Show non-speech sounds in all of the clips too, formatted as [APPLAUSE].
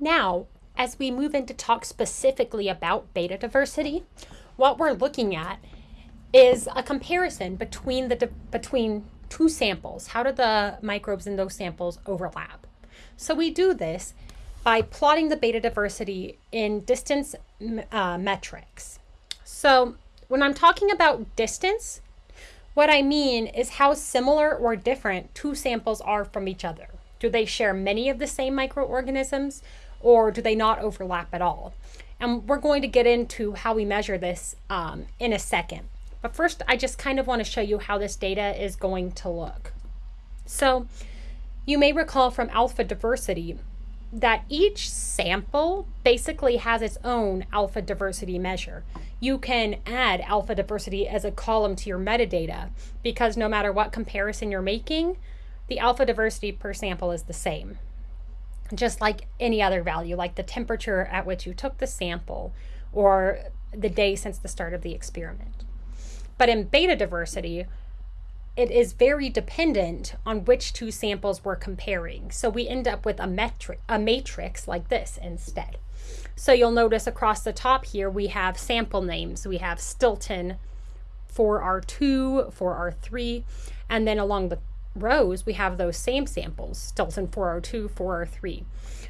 Now, as we move into talk specifically about beta diversity, what we're looking at is a comparison between the between two samples. How do the microbes in those samples overlap? So we do this by plotting the beta diversity in distance uh, metrics. So when I'm talking about distance, what I mean is how similar or different two samples are from each other. Do they share many of the same microorganisms or do they not overlap at all? And we're going to get into how we measure this um, in a second. But first, I just kind of want to show you how this data is going to look. So you may recall from alpha diversity that each sample basically has its own alpha diversity measure. You can add alpha diversity as a column to your metadata because no matter what comparison you're making, the alpha diversity per sample is the same. Just like any other value, like the temperature at which you took the sample or the day since the start of the experiment. But in beta diversity, it is very dependent on which two samples we're comparing. So we end up with a metric, a matrix like this instead. So you'll notice across the top here, we have sample names. We have Stilton for R2, for R3, and then along the rows, we have those same samples, Stilton 4R2, 4R3.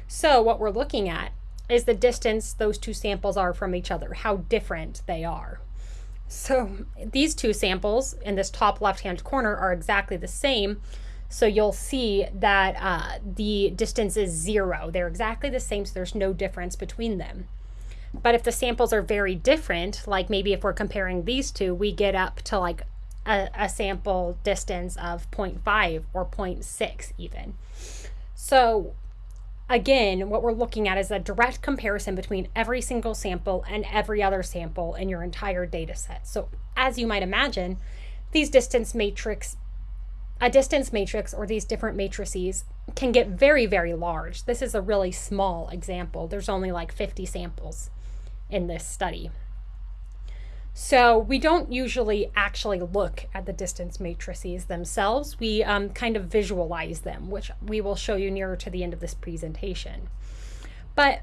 So what we're looking at is the distance those two samples are from each other, how different they are. So these two samples in this top left-hand corner are exactly the same. So you'll see that uh, the distance is zero. They're exactly the same, so there's no difference between them. But if the samples are very different, like maybe if we're comparing these two, we get up to like a, a sample distance of 0.5 or 0.6 even. So again, what we're looking at is a direct comparison between every single sample and every other sample in your entire data set. So as you might imagine, these distance matrix, a distance matrix or these different matrices can get very, very large. This is a really small example. There's only like 50 samples in this study. So we don't usually actually look at the distance matrices themselves. We um, kind of visualize them, which we will show you nearer to the end of this presentation. But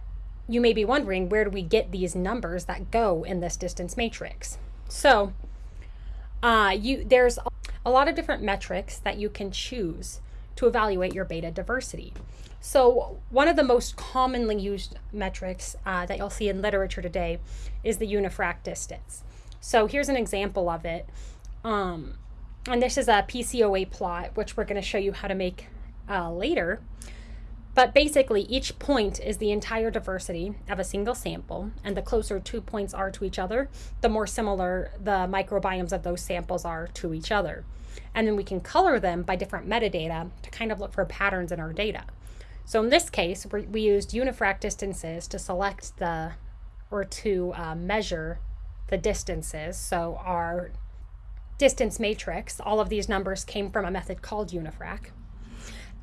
you may be wondering, where do we get these numbers that go in this distance matrix? So uh, you there's a lot of different metrics that you can choose to evaluate your beta diversity. So one of the most commonly used metrics uh, that you'll see in literature today is the unifrac distance. So here's an example of it. Um, and this is a PCOA plot, which we're going to show you how to make uh, later. But basically, each point is the entire diversity of a single sample, and the closer two points are to each other, the more similar the microbiomes of those samples are to each other. And then we can color them by different metadata to kind of look for patterns in our data. So in this case, we used unifrac distances to select the, or to uh, measure the distances. So our distance matrix, all of these numbers came from a method called Unifrac.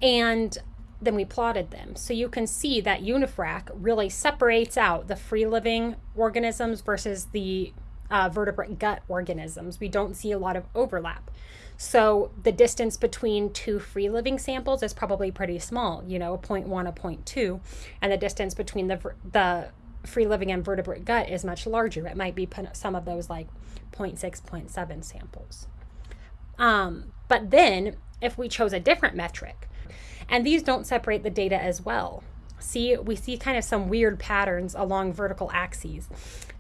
And then we plotted them. So you can see that Unifrac really separates out the free living organisms versus the uh, vertebrate gut organisms. We don't see a lot of overlap. So the distance between two free living samples is probably pretty small, you know, a 0.1, a 0.2, and the distance between the, the free living invertebrate gut is much larger. It might be some of those like 0.6, 0.7 samples. Um, but then if we chose a different metric, and these don't separate the data as well. See, we see kind of some weird patterns along vertical axes.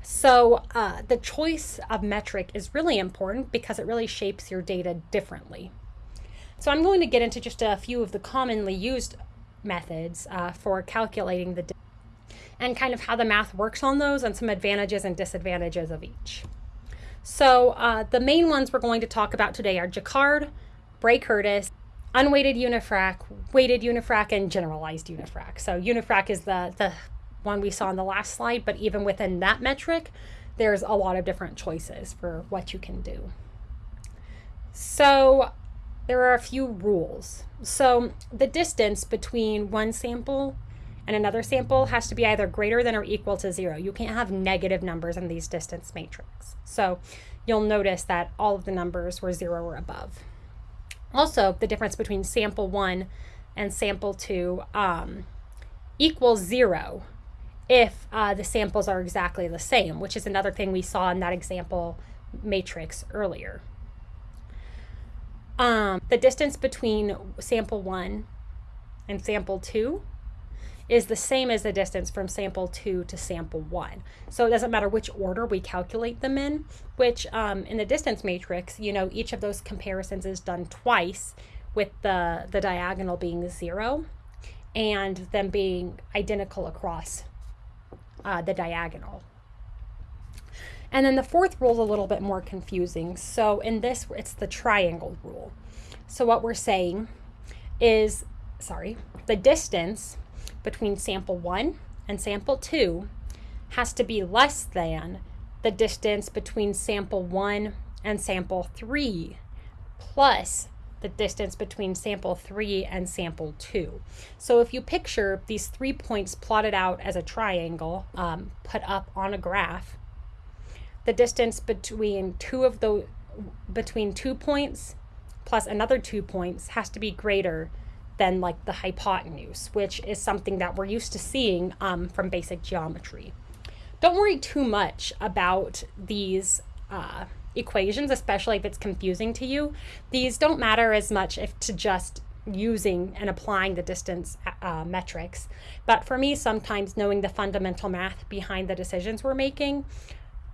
So uh, the choice of metric is really important because it really shapes your data differently. So I'm going to get into just a few of the commonly used methods uh, for calculating the and kind of how the math works on those and some advantages and disadvantages of each. So uh, the main ones we're going to talk about today are Jaccard, Bray-Curtis, unweighted unifrac, weighted unifrac, and generalized unifrac. So unifrac is the, the one we saw in the last slide, but even within that metric, there's a lot of different choices for what you can do. So there are a few rules. So the distance between one sample and another sample has to be either greater than or equal to zero. You can't have negative numbers in these distance matrix. So you'll notice that all of the numbers were zero or above. Also, the difference between sample one and sample two, um, equals zero if uh, the samples are exactly the same, which is another thing we saw in that example matrix earlier. Um, the distance between sample one and sample two is the same as the distance from sample two to sample one. So it doesn't matter which order we calculate them in, which um, in the distance matrix, you know, each of those comparisons is done twice with the, the diagonal being zero and them being identical across uh, the diagonal. And then the fourth rule is a little bit more confusing. So in this, it's the triangle rule. So what we're saying is, sorry, the distance between sample one and sample two has to be less than the distance between sample one and sample three plus the distance between sample 3 and sample 2. So if you picture these three points plotted out as a triangle um, put up on a graph, the distance between two of those between two points plus another two points has to be greater than like the hypotenuse, which is something that we're used to seeing um, from basic geometry. Don't worry too much about these uh, equations, especially if it's confusing to you. These don't matter as much if to just using and applying the distance uh, metrics. But for me, sometimes knowing the fundamental math behind the decisions we're making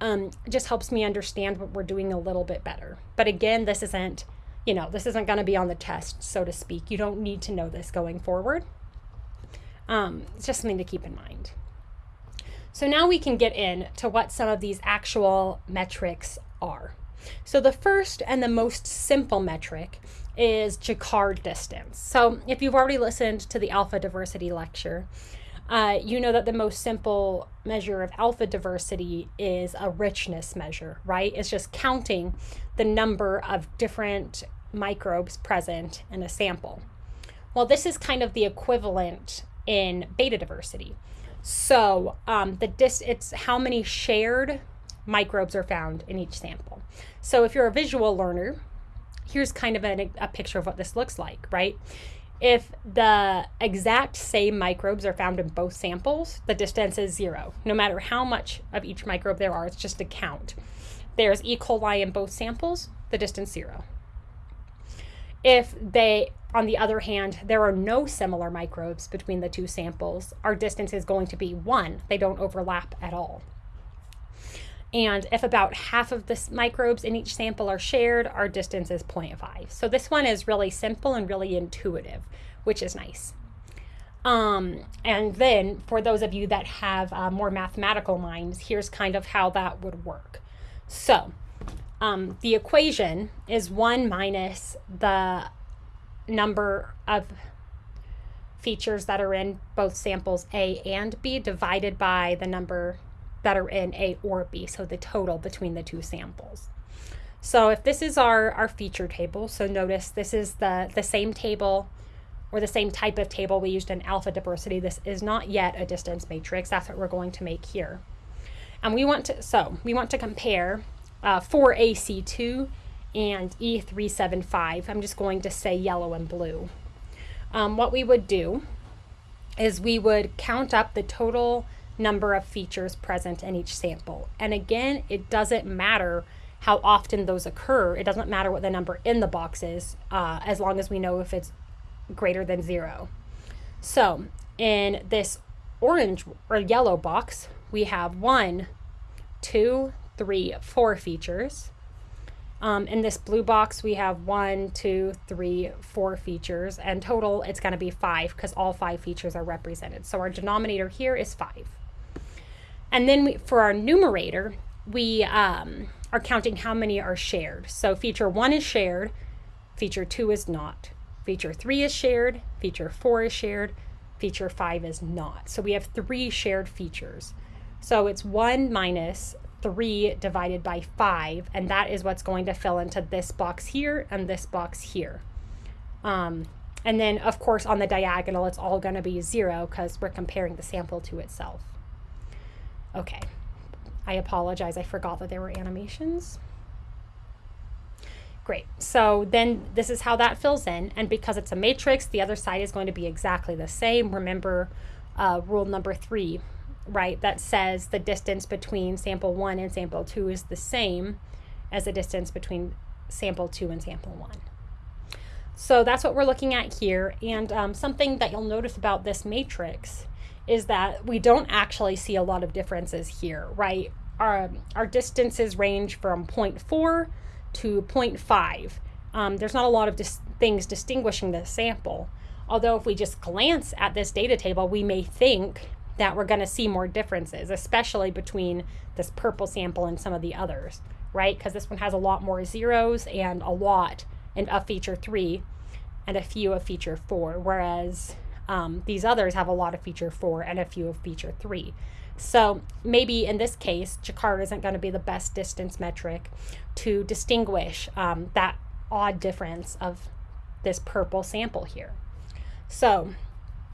um, just helps me understand what we're doing a little bit better. But again, this isn't, you know, this isn't going to be on the test, so to speak. You don't need to know this going forward. Um, it's just something to keep in mind. So now we can get in to what some of these actual metrics are. So the first and the most simple metric is Jaccard distance. So if you've already listened to the alpha diversity lecture, uh, you know that the most simple measure of alpha diversity is a richness measure, right? It's just counting the number of different microbes present in a sample. Well, this is kind of the equivalent in beta diversity. So um, the dis it's how many shared microbes are found in each sample. So if you're a visual learner, here's kind of a, a picture of what this looks like, right? If the exact same microbes are found in both samples, the distance is zero. No matter how much of each microbe there are, it's just a count. There's E. coli in both samples, the distance zero. If they, on the other hand, there are no similar microbes between the two samples, our distance is going to be one. They don't overlap at all. And if about half of the microbes in each sample are shared, our distance is 0.5. So this one is really simple and really intuitive, which is nice. Um, and then for those of you that have uh, more mathematical minds, here's kind of how that would work. So um, the equation is 1 minus the number of features that are in both samples A and B divided by the number that are in A or B, so the total between the two samples. So if this is our, our feature table, so notice this is the, the same table or the same type of table we used in alpha diversity. This is not yet a distance matrix. That's what we're going to make here. And we want to, so we want to compare uh, 4AC2 and E375. I'm just going to say yellow and blue. Um, what we would do is we would count up the total number of features present in each sample. And again, it doesn't matter how often those occur. It doesn't matter what the number in the box is, uh, as long as we know if it's greater than zero. So in this orange or yellow box, we have one, two, three, four features. Um, in this blue box, we have one, two, three, four features, and total it's going to be five because all five features are represented. So our denominator here is five. And then we, for our numerator, we um, are counting how many are shared. So feature one is shared, feature two is not. Feature three is shared, feature four is shared, feature five is not. So we have three shared features. So it's one minus three divided by five, and that is what's going to fill into this box here and this box here. Um, and then, of course, on the diagonal, it's all going to be zero because we're comparing the sample to itself. Okay. I apologize. I forgot that there were animations. Great. So then this is how that fills in. And because it's a matrix, the other side is going to be exactly the same. Remember, uh, rule number three, right, that says the distance between sample one and sample two is the same as the distance between sample two and sample one. So that's what we're looking at here. And um, something that you'll notice about this matrix is that we don't actually see a lot of differences here, right? Our, our distances range from 0.4 to 0.5. Um, there's not a lot of dis things distinguishing the sample. Although if we just glance at this data table, we may think that we're going to see more differences, especially between this purple sample and some of the others, right? Because this one has a lot more zeros and a lot in a feature three and a few of feature four, whereas um, these others have a lot of feature four and a few of feature three. So maybe in this case, Jaccard isn't going to be the best distance metric to distinguish um, that odd difference of this purple sample here. So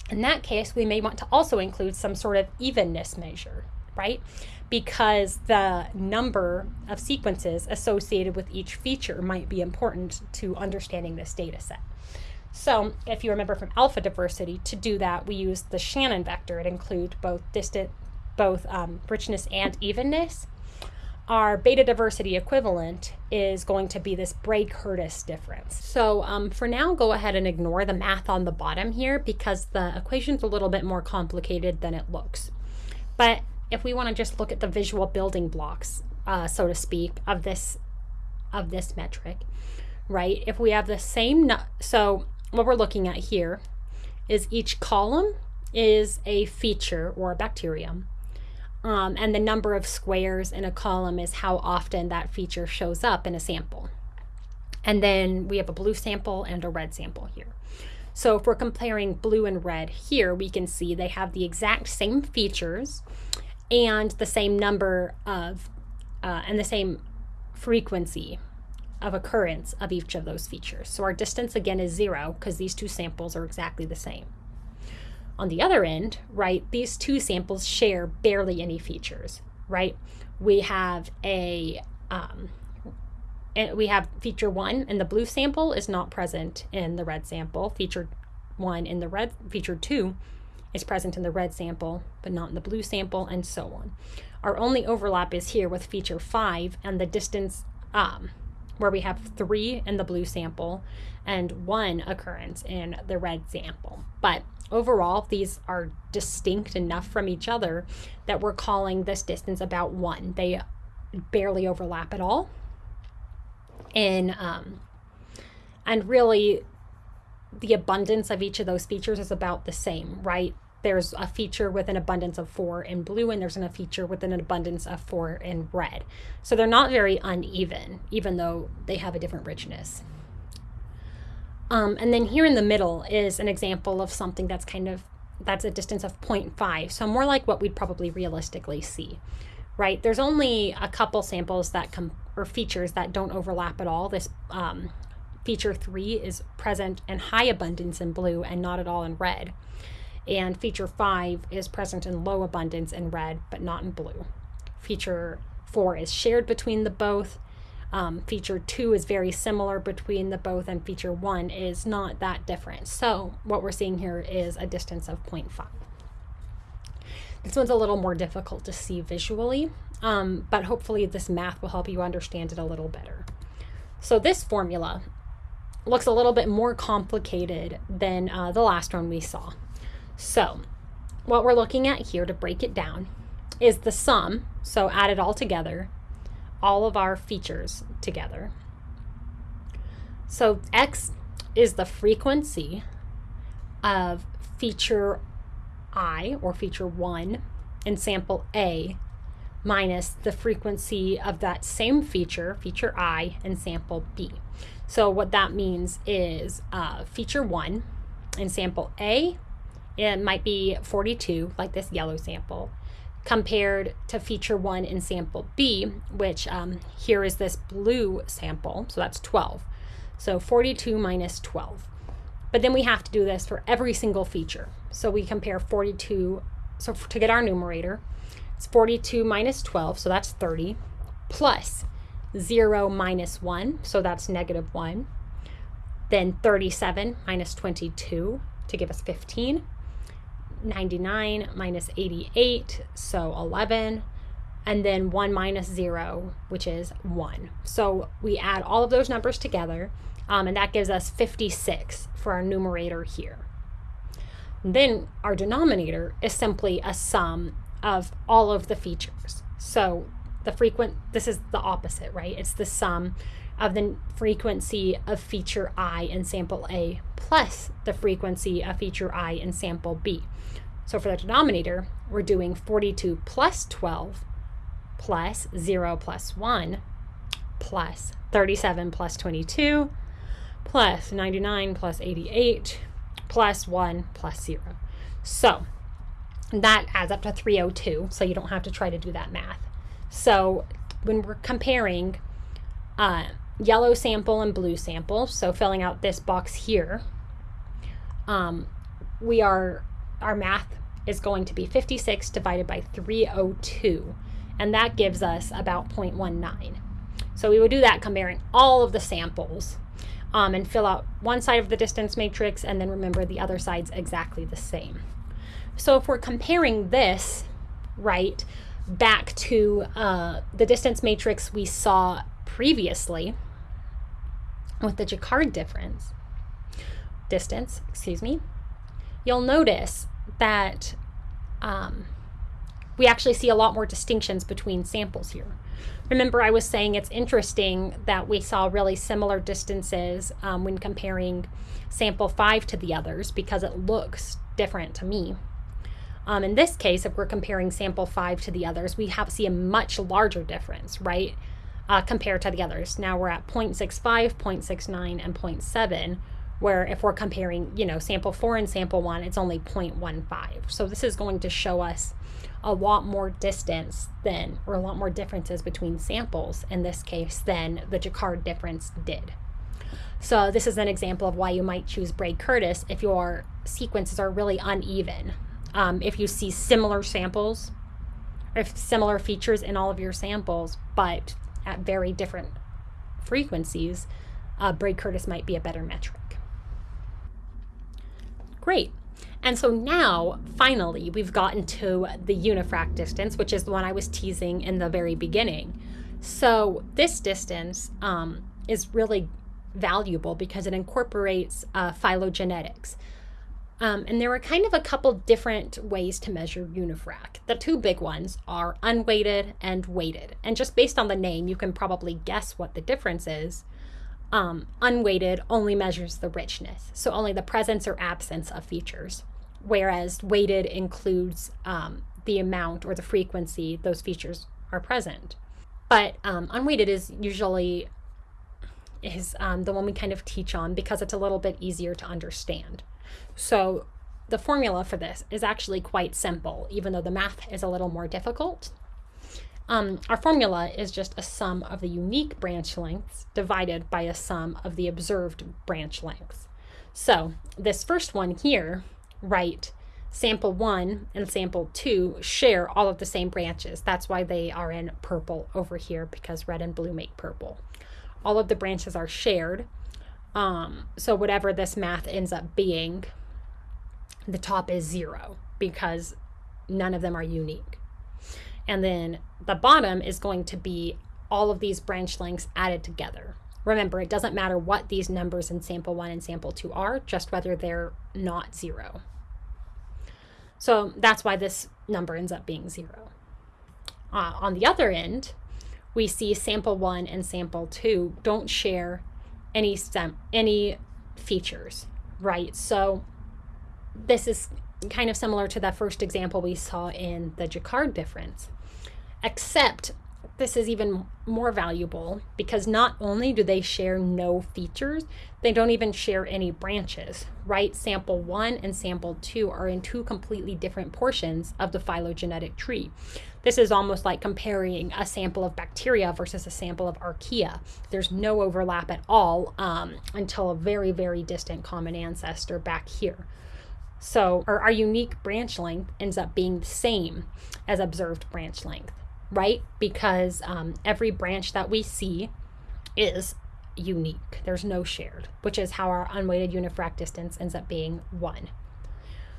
in that case, we may want to also include some sort of evenness measure, right? Because the number of sequences associated with each feature might be important to understanding this data set. So if you remember from alpha diversity, to do that, we use the Shannon vector. It includes both distant, both um, richness and evenness. Our beta diversity equivalent is going to be this Bray-Curtis difference. So um, for now, go ahead and ignore the math on the bottom here because the equation's a little bit more complicated than it looks. But if we want to just look at the visual building blocks, uh, so to speak, of this of this metric, right? If we have the same, so what we're looking at here is each column is a feature or a bacterium. Um, and the number of squares in a column is how often that feature shows up in a sample. And then we have a blue sample and a red sample here. So if we're comparing blue and red here, we can see they have the exact same features and the same number of, uh, and the same frequency of occurrence of each of those features. So our distance again is zero because these two samples are exactly the same. On the other end, right, these two samples share barely any features, right? We have a, um, we have feature one and the blue sample is not present in the red sample. Feature one in the red, feature two is present in the red sample, but not in the blue sample, and so on. Our only overlap is here with feature five and the distance um, where we have three in the blue sample and one occurrence in the red sample. But overall, these are distinct enough from each other that we're calling this distance about one. They barely overlap at all. And, um, and really, the abundance of each of those features is about the same, right? there's a feature with an abundance of four in blue and there's a feature with an abundance of four in red. So they're not very uneven, even though they have a different richness. Um, and then here in the middle is an example of something that's kind of, that's a distance of 0.5. So more like what we'd probably realistically see, right? There's only a couple samples that come, or features that don't overlap at all. This um, feature three is present in high abundance in blue and not at all in red and feature 5 is present in low abundance in red but not in blue. Feature 4 is shared between the both. Um, feature 2 is very similar between the both and feature 1 is not that different. So what we're seeing here is a distance of 0.5. This one's a little more difficult to see visually, um, but hopefully this math will help you understand it a little better. So this formula looks a little bit more complicated than uh, the last one we saw. So what we're looking at here to break it down is the sum, so add it all together, all of our features together. So x is the frequency of feature i or feature 1 in sample A minus the frequency of that same feature, feature i, in sample B. So what that means is uh, feature 1 in sample A it might be 42, like this yellow sample, compared to feature one in sample B, which um, here is this blue sample, so that's 12. So 42 minus 12. But then we have to do this for every single feature. So we compare 42, so to get our numerator, it's 42 minus 12, so that's 30, plus 0 minus 1, so that's negative 1. Then 37 minus 22 to give us 15 99 minus 88, so 11, and then 1 minus 0, which is 1. So we add all of those numbers together, um, and that gives us 56 for our numerator here. then our denominator is simply a sum of all of the features. So the frequent, this is the opposite, right? It's the sum of the frequency of feature I in sample A plus the frequency of feature I in sample B. So for the denominator, we're doing 42 plus 12 plus 0 plus 1 plus 37 plus 22 plus 99 plus 88 plus 1 plus 0. So that adds up to 302, so you don't have to try to do that math. So when we're comparing uh, yellow sample and blue sample, so filling out this box here, um, we are, our math is going to be 56 divided by 302, and that gives us about 0.19. So we would do that comparing all of the samples um, and fill out one side of the distance matrix and then remember the other side's exactly the same. So if we're comparing this, right, back to uh, the distance matrix we saw previously with the Jaccard difference, distance, excuse me, you'll notice that um, we actually see a lot more distinctions between samples here. Remember, I was saying it's interesting that we saw really similar distances um, when comparing sample 5 to the others because it looks different to me. Um, in this case, if we're comparing sample 5 to the others, we have see a much larger difference, right, uh, compared to the others. Now we're at 0.65, 0.69, and 0.7, where if we're comparing, you know, sample 4 and sample 1, it's only 0.15. So this is going to show us a lot more distance than, or a lot more differences between samples in this case than the Jaccard difference did. So this is an example of why you might choose Bray-Curtis if your sequences are really uneven um, if you see similar samples, if similar features in all of your samples, but at very different frequencies, uh, Bray-Curtis might be a better metric. Great. And so now, finally, we've gotten to the unifrac distance, which is the one I was teasing in the very beginning. So this distance um, is really valuable because it incorporates uh, phylogenetics. Um, and there are kind of a couple different ways to measure unifrac. The two big ones are unweighted and weighted. And just based on the name, you can probably guess what the difference is. Um, unweighted only measures the richness, so only the presence or absence of features, whereas weighted includes um, the amount or the frequency those features are present. But um, unweighted is usually is um, the one we kind of teach on because it's a little bit easier to understand. So the formula for this is actually quite simple, even though the math is a little more difficult. Um, our formula is just a sum of the unique branch lengths divided by a sum of the observed branch lengths. So this first one here, right, sample one and sample two share all of the same branches. That's why they are in purple over here because red and blue make purple. All of the branches are shared. Um, so whatever this math ends up being, the top is zero because none of them are unique. And then the bottom is going to be all of these branch lengths added together. Remember, it doesn't matter what these numbers in sample one and sample two are, just whether they're not zero. So that's why this number ends up being zero. Uh, on the other end, we see sample one and sample two don't share any stem any features, right? So this is kind of similar to that first example we saw in the Jaccard difference, except this is even more valuable because not only do they share no features, they don't even share any branches, right? Sample one and sample two are in two completely different portions of the phylogenetic tree. This is almost like comparing a sample of bacteria versus a sample of archaea. There's no overlap at all um, until a very, very distant common ancestor back here. So our, our unique branch length ends up being the same as observed branch length, right? Because um, every branch that we see is unique. There's no shared, which is how our unweighted unifrac distance ends up being one.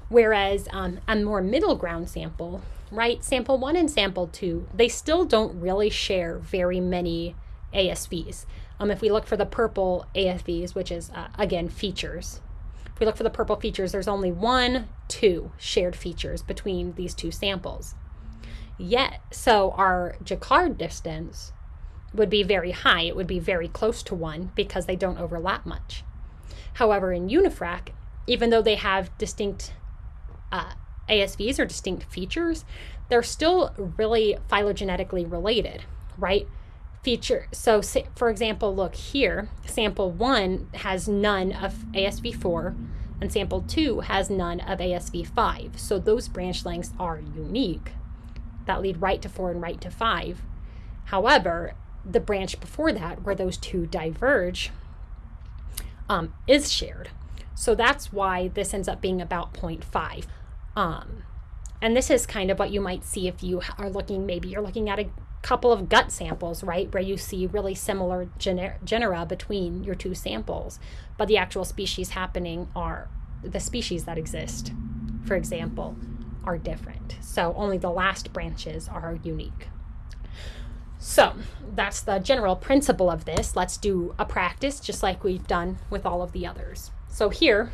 Whereas um, a more middle ground sample, right, sample one and sample two, they still don't really share very many ASVs. Um, if we look for the purple ASVs, which is, uh, again, features, if we look for the purple features, there's only one, two shared features between these two samples. Yet, so our Jaccard distance would be very high. It would be very close to one because they don't overlap much. However, in Unifrac, even though they have distinct uh, ASVs or distinct features, they're still really phylogenetically related, right? Feature. So, for example, look here, sample one has none of ASV4 and sample two has none of ASV5. So those branch lengths are unique that lead right to four and right to five. However, the branch before that, where those two diverge, um, is shared. So that's why this ends up being about 0.5. Um, and this is kind of what you might see if you are looking, maybe you're looking at a couple of gut samples, right, where you see really similar gener- genera between your two samples, but the actual species happening are the species that exist, for example, are different. So only the last branches are unique. So that's the general principle of this. Let's do a practice just like we've done with all of the others. So here,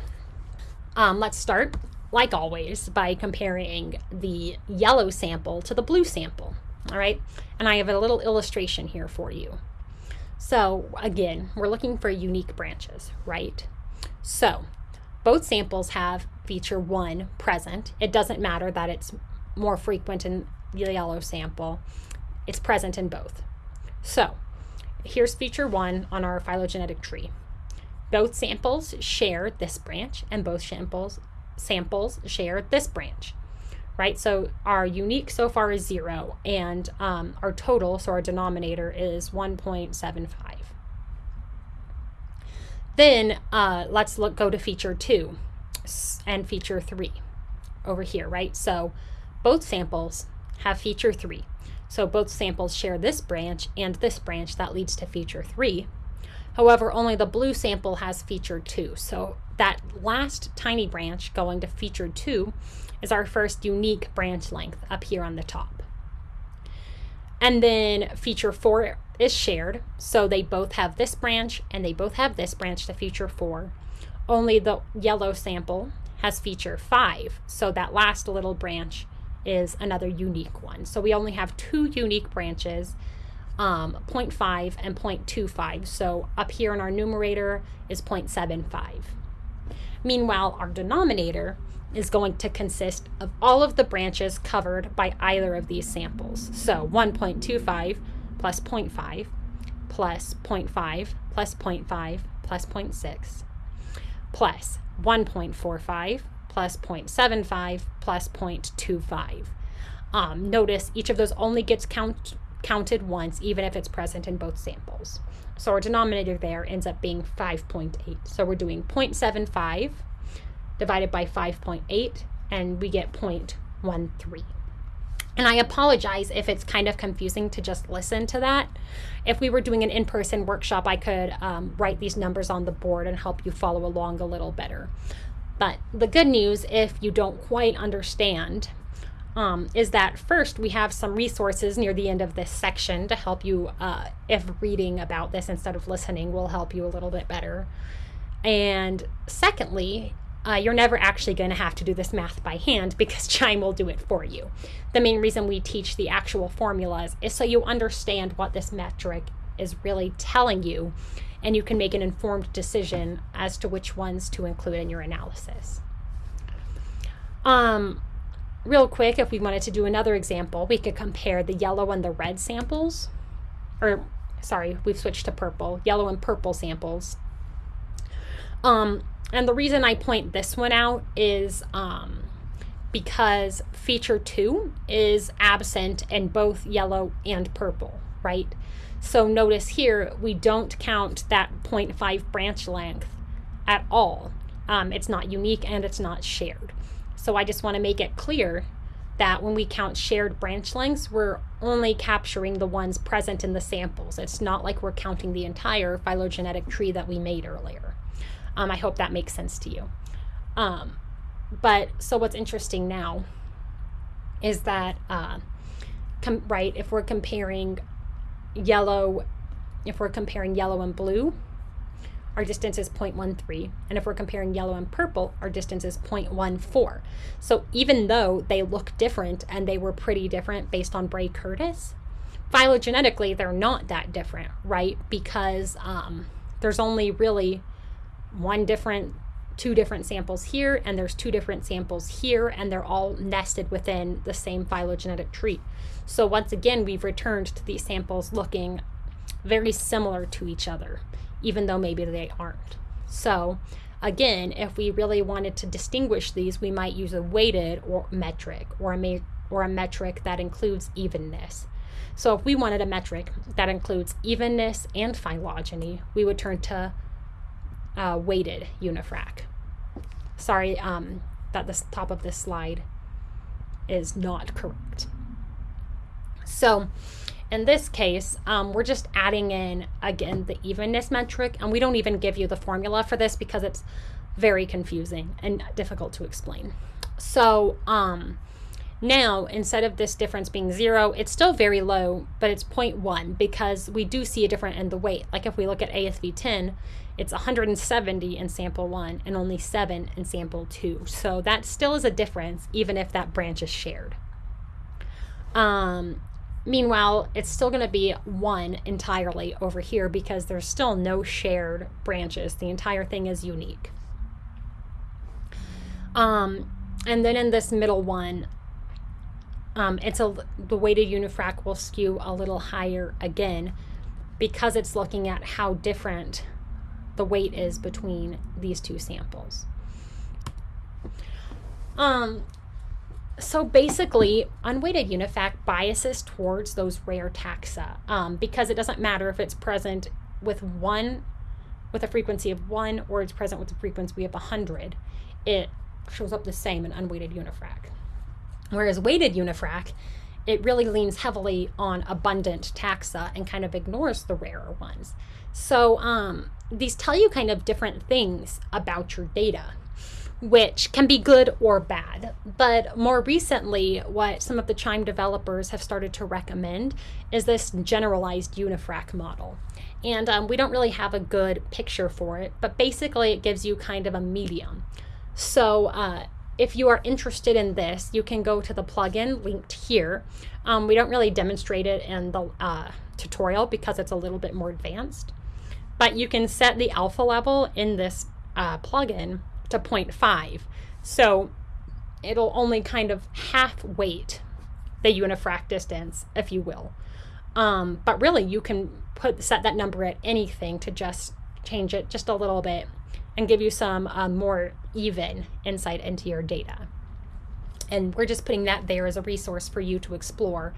um, let's start, like always, by comparing the yellow sample to the blue sample. All right, and I have a little illustration here for you. So again, we're looking for unique branches, right? So both samples have feature one present. It doesn't matter that it's more frequent in the yellow sample. It's present in both. So here's feature one on our phylogenetic tree. Both samples share this branch and both samples samples share this branch, right? So our unique so far is zero and um, our total, so our denominator is 1.75. Then uh, let's look go to feature two and feature three over here, right? So both samples have feature three. So both samples share this branch and this branch that leads to feature three. However, only the blue sample has feature two. So that last tiny branch going to feature two is our first unique branch length up here on the top. And then feature four is shared. So they both have this branch and they both have this branch to feature four. Only the yellow sample has feature five. So that last little branch is another unique one. So we only have two unique branches, um, 0.5 and 0.25. So up here in our numerator is 0.75. Meanwhile, our denominator is going to consist of all of the branches covered by either of these samples. So 1.25 plus 0.5 plus 0.5 plus 0.5 plus 0.6 plus 1.45 plus 0.75 plus 0.25. Um, notice each of those only gets count, counted once, even if it's present in both samples. So our denominator there ends up being 5.8. So we're doing 0.75 divided by 5.8, and we get 0.13. And I apologize if it's kind of confusing to just listen to that. If we were doing an in person workshop, I could um, write these numbers on the board and help you follow along a little better. But the good news, if you don't quite understand, um, is that first we have some resources near the end of this section to help you uh, if reading about this instead of listening will help you a little bit better. And secondly, uh, you're never actually going to have to do this math by hand because [LAUGHS] QIIME will do it for you. The main reason we teach the actual formulas is so you understand what this metric is really telling you and you can make an informed decision as to which ones to include in your analysis. Um, real quick, if we wanted to do another example, we could compare the yellow and the red samples, or sorry, we've switched to purple, yellow and purple samples. Um, and the reason I point this one out is um, because feature two is absent in both yellow and purple, right? So notice here, we don't count that 0.5 branch length at all. Um, it's not unique and it's not shared. So I just want to make it clear that when we count shared branch lengths, we're only capturing the ones present in the samples. It's not like we're counting the entire phylogenetic tree that we made earlier. Um, I hope that makes sense to you. Um, but so what's interesting now is that, uh, right, if we're comparing yellow, if we're comparing yellow and blue, our distance is 0.13. And if we're comparing yellow and purple, our distance is 0.14. So even though they look different and they were pretty different based on Bray Curtis, phylogenetically, they're not that different, right? Because um, there's only really one different two different samples here and there's two different samples here and they're all nested within the same phylogenetic tree. So once again, we've returned to these samples looking very similar to each other even though maybe they aren't. So again, if we really wanted to distinguish these, we might use a weighted or metric or a, or a metric that includes evenness. So if we wanted a metric that includes evenness and phylogeny, we would turn to uh, weighted unifrac. Sorry um, that the top of this slide is not correct. So in this case, um, we're just adding in, again, the evenness metric, and we don't even give you the formula for this because it's very confusing and difficult to explain. So um, now, instead of this difference being zero, it's still very low, but it's 0.1 because we do see a difference in the weight. Like if we look at ASV 10, it's 170 in sample one and only seven in sample two. So that still is a difference, even if that branch is shared. Um, Meanwhile, it's still going to be one entirely over here because there's still no shared branches. The entire thing is unique. Um, and then in this middle one, um, it's a the weighted unifrac will skew a little higher again because it's looking at how different the weight is between these two samples. Um, so basically, unweighted UNIFRAC biases towards those rare taxa um, because it doesn't matter if it's present with one, with a frequency of one, or it's present with a frequency of 100. It shows up the same in unweighted UNIFRAC. Whereas weighted UNIFRAC, it really leans heavily on abundant taxa and kind of ignores the rarer ones. So um, these tell you kind of different things about your data which can be good or bad. But more recently, what some of the QIIME developers have started to recommend is this generalized unifrac model. And um, we don't really have a good picture for it, but basically it gives you kind of a medium. So uh, if you are interested in this, you can go to the plugin linked here. Um, we don't really demonstrate it in the uh, tutorial because it's a little bit more advanced. But you can set the alpha level in this uh, plugin to 0.5. So it'll only kind of half weight the unifrac distance, if you will. Um, but really, you can put set that number at anything to just change it just a little bit and give you some uh, more even insight into your data. And we're just putting that there as a resource for you to explore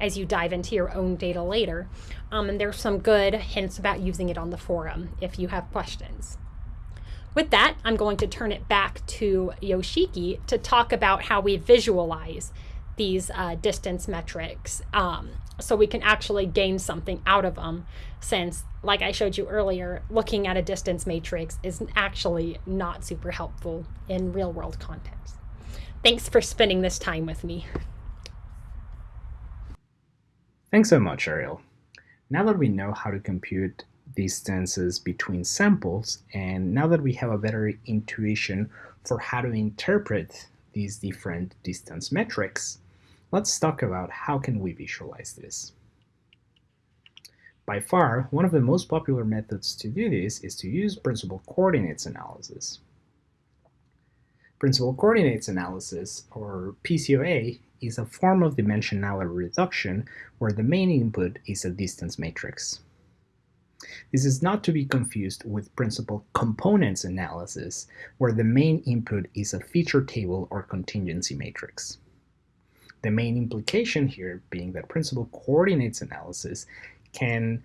as you dive into your own data later. Um, and there's some good hints about using it on the forum if you have questions. With that, I'm going to turn it back to Yoshiki to talk about how we visualize these uh, distance metrics um, so we can actually gain something out of them since like i showed you earlier looking at a distance matrix is actually not super helpful in real world context thanks for spending this time with me thanks so much ariel now that we know how to compute distances between samples. And now that we have a better intuition for how to interpret these different distance metrics, let's talk about how can we visualize this. By far, one of the most popular methods to do this is to use principal coordinates analysis. Principal coordinates analysis, or PCOA, is a form of dimensionality reduction where the main input is a distance matrix. This is not to be confused with principal components analysis, where the main input is a feature table or contingency matrix. The main implication here being that principal coordinates analysis can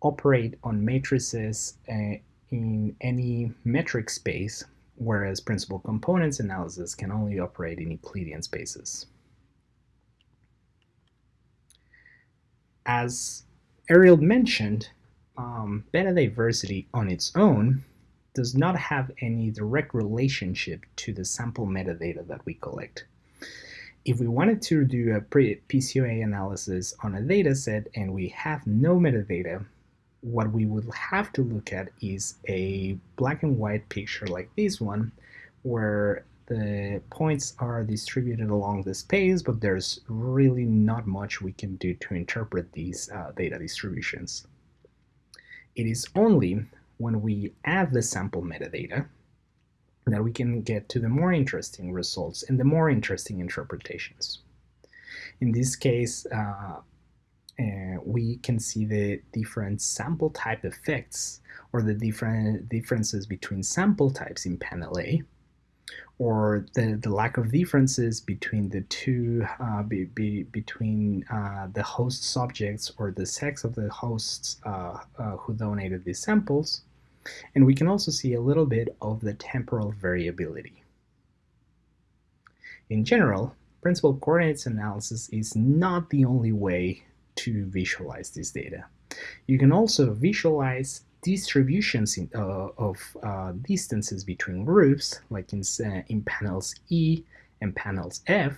operate on matrices uh, in any metric space, whereas principal components analysis can only operate in Euclidean spaces. As Ariel mentioned, um, beta diversity on its own does not have any direct relationship to the sample metadata that we collect. If we wanted to do a PCOA analysis on a data set and we have no metadata, what we would have to look at is a black and white picture like this one, where the points are distributed along the space, but there's really not much we can do to interpret these uh, data distributions. It is only when we add the sample metadata that we can get to the more interesting results and the more interesting interpretations. In this case, uh, uh, we can see the different sample type effects or the different differences between sample types in panel A or the, the lack of differences between the two, uh, be, be, between uh, the host subjects or the sex of the hosts uh, uh, who donated these samples. And we can also see a little bit of the temporal variability. In general, principal coordinates analysis is not the only way to visualize this data. You can also visualize distributions in, uh, of uh, distances between groups, like in, uh, in panels E and panels F,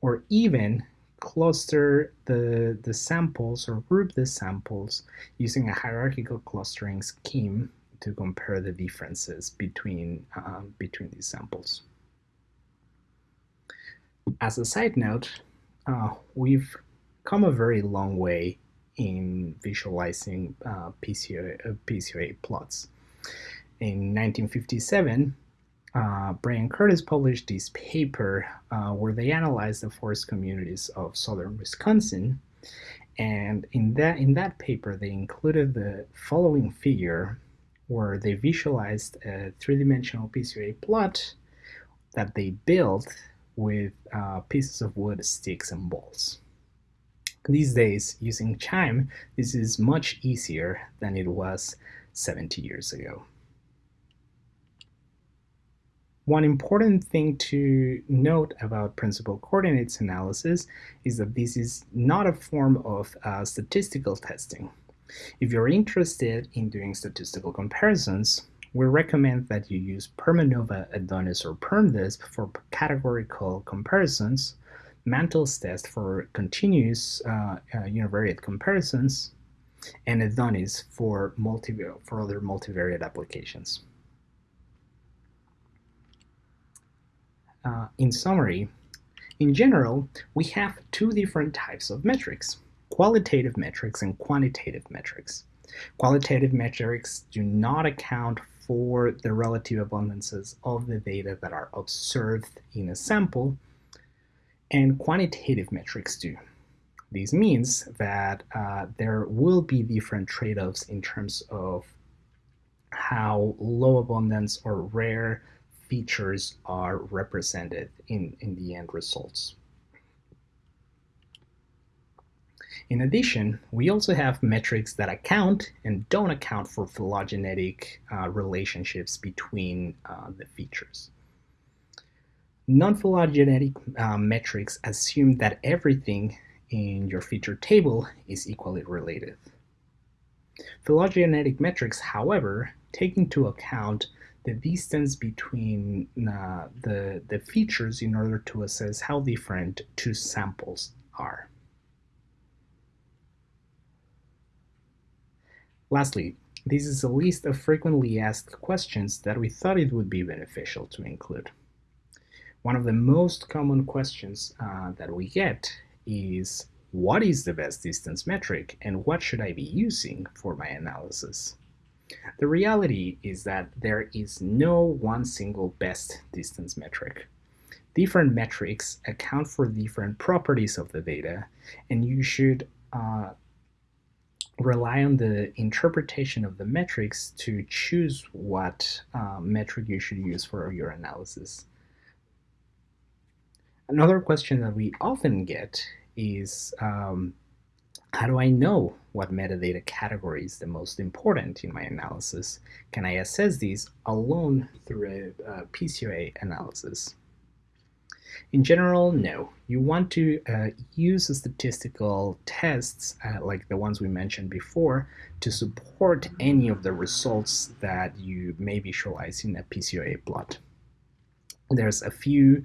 or even cluster the, the samples or group the samples using a hierarchical clustering scheme to compare the differences between, um, between these samples. As a side note, uh, we've come a very long way in visualizing uh, uh, PCOA plots. In 1957, uh, Bray and Curtis published this paper uh, where they analyzed the forest communities of southern Wisconsin. And in that, in that paper, they included the following figure where they visualized a three-dimensional PCOA plot that they built with uh, pieces of wood, sticks, and balls. These days, using QIIME, this is much easier than it was 70 years ago. One important thing to note about principal coordinates analysis is that this is not a form of uh, statistical testing. If you're interested in doing statistical comparisons, we recommend that you use Permanova, Adonis, or PermDisp for categorical comparisons, Mantel's test for continuous uh, uh, univariate comparisons, and Adonis for, multi for other multivariate applications. Uh, in summary, in general, we have two different types of metrics, qualitative metrics and quantitative metrics. Qualitative metrics do not account for the relative abundances of the data that are observed in a sample, and quantitative metrics do. This means that uh, there will be different trade-offs in terms of how low abundance or rare features are represented in, in the end results. In addition, we also have metrics that account and don't account for phylogenetic uh, relationships between uh, the features. Non-phylogenetic uh, metrics assume that everything in your feature table is equally related. Phylogenetic metrics, however, take into account the distance between uh, the, the features in order to assess how different two samples are. Lastly, this is a list of frequently asked questions that we thought it would be beneficial to include. One of the most common questions uh, that we get is what is the best distance metric and what should I be using for my analysis? The reality is that there is no one single best distance metric. Different metrics account for different properties of the data, and you should uh, rely on the interpretation of the metrics to choose what uh, metric you should use for your analysis. Another question that we often get is um, how do I know what metadata category is the most important in my analysis? Can I assess these alone through a, a PCOA analysis? In general, no. You want to uh, use statistical tests uh, like the ones we mentioned before to support any of the results that you may visualize in a PCOA plot. There's a few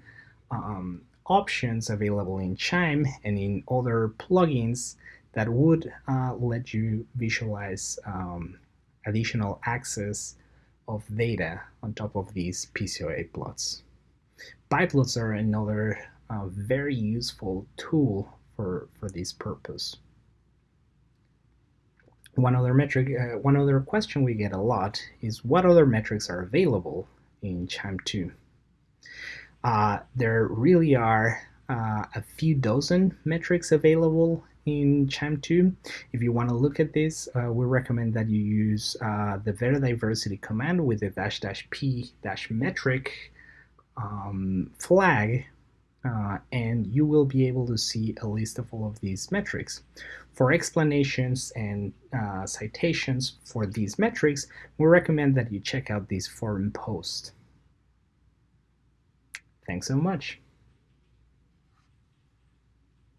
um, options available in QIIME and in other plugins that would uh, let you visualize um, additional access of data on top of these PCOA plots. Biplots are another uh, very useful tool for, for this purpose. One other metric, uh, one other question we get a lot is what other metrics are available in QIIME 2? Uh, there really are uh, a few dozen metrics available in QIIME 2. If you want to look at this, uh, we recommend that you use uh, the Diversity command with the dash dash p dash metric um, flag uh, and you will be able to see a list of all of these metrics. For explanations and uh, citations for these metrics, we recommend that you check out this forum post. Thanks so much.